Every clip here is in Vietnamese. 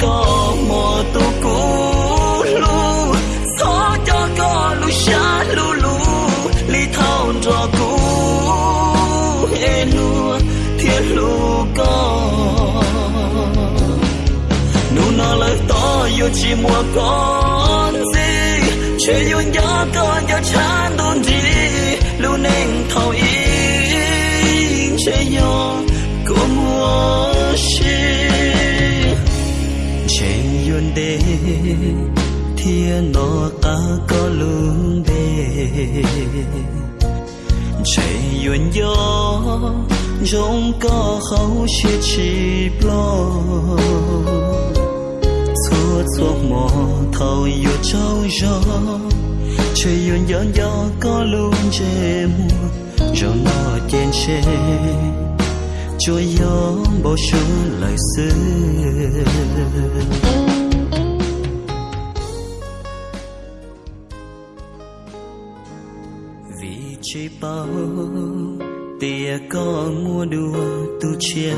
có mò tu cũ lu xó cho có lu xa lu lu li thao cho cũ ê lu thiên lu có. Nu nó lời to yêu chỉ mùa con gì chơi yêu nhớ con cho chán đồn gì lu nên thao ý chơi yêu của mua yun thiên nó ta có lương de chạy yuan gió rong có khâu chia chi lo xua xua mò thâu yu trâu gió. Chạy yuan gió gió có lương chê mùa rồi nó tiền chê cho gió bao sương lời xưa. Chế bao tia có mua đùa tu chia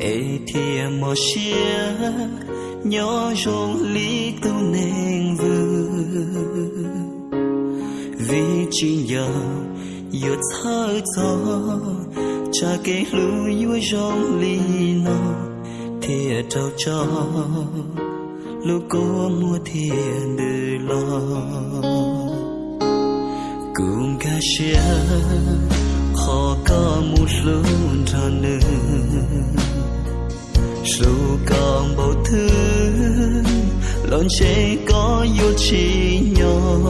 ê thia mò chia nhỏ rong lý tu nên vư vì chỉ nhờ yêu thơ gió cha cái lưu yêu rong lý nó thia trâu cho. Lúc cô mua thiền đời lo cùng ca xe khó có một lúc cho nữ dù còn bầu thứ lon chế có yêu chi nhỏ.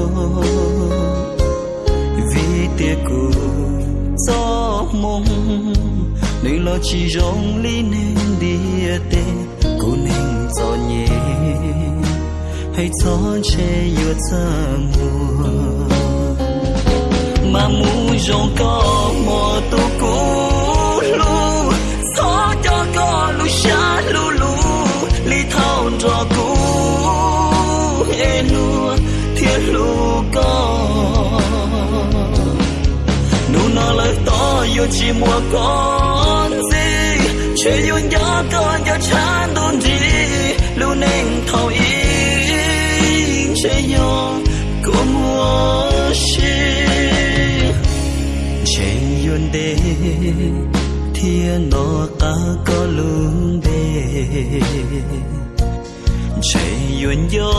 Vì tiếc cụ gió mong, Nên lo chỉ rong lý nên đi tê cô nên gió nhẹ. Hay gió che yêu ta mùa mà mu rong có mò tu cũ lu xó cho có lu xa lu lu li thao cho cũ. E nu thiên lu có. Nu nó lời to yêu chỉ mua con gì chuyện yêu nhớ con cho cha yun thiên nó ta có lương de chạy yuan gió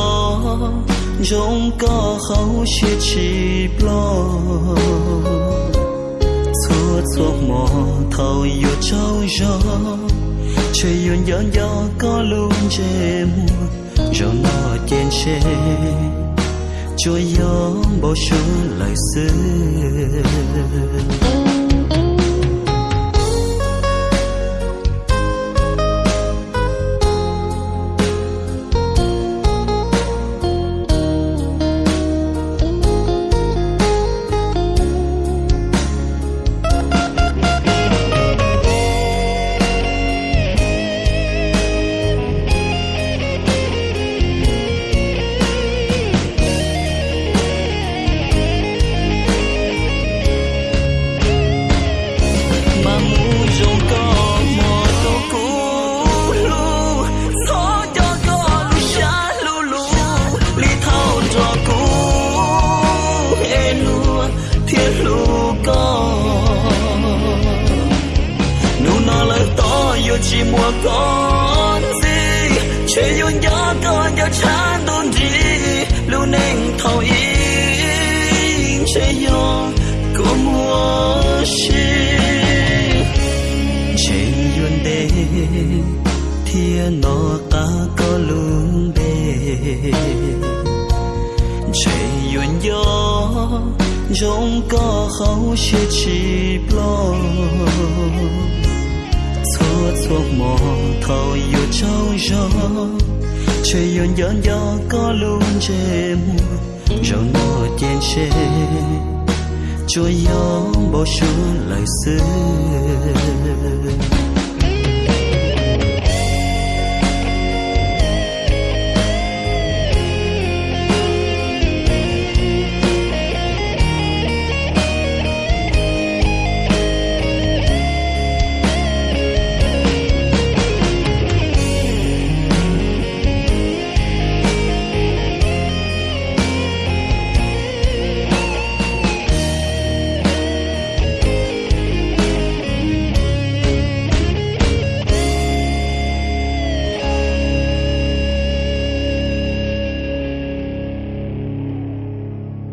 trong có khâu chia chi lo xua xua mò thầu yêu trâu gió. Chạy yuan gió gió có lương chê mùa. Rồi nó trên chê cho gió bao sương lời xưa. Chỉ mua con gì? Chỉ yêu nhớ con cho chán đồn gì lưu nên thâu ý. Chỉ yêu có mua chi. Chỉ yêu đê thiên nó ta có luôn đê chỉ yêu nhớ trong có khâu chia chỉ blog xua xua mò thầu yêu trâu gió chơi yêu nhớ gió có luôn chê mùa rồi nó trên chê chúa gió bao xuống lời xưa.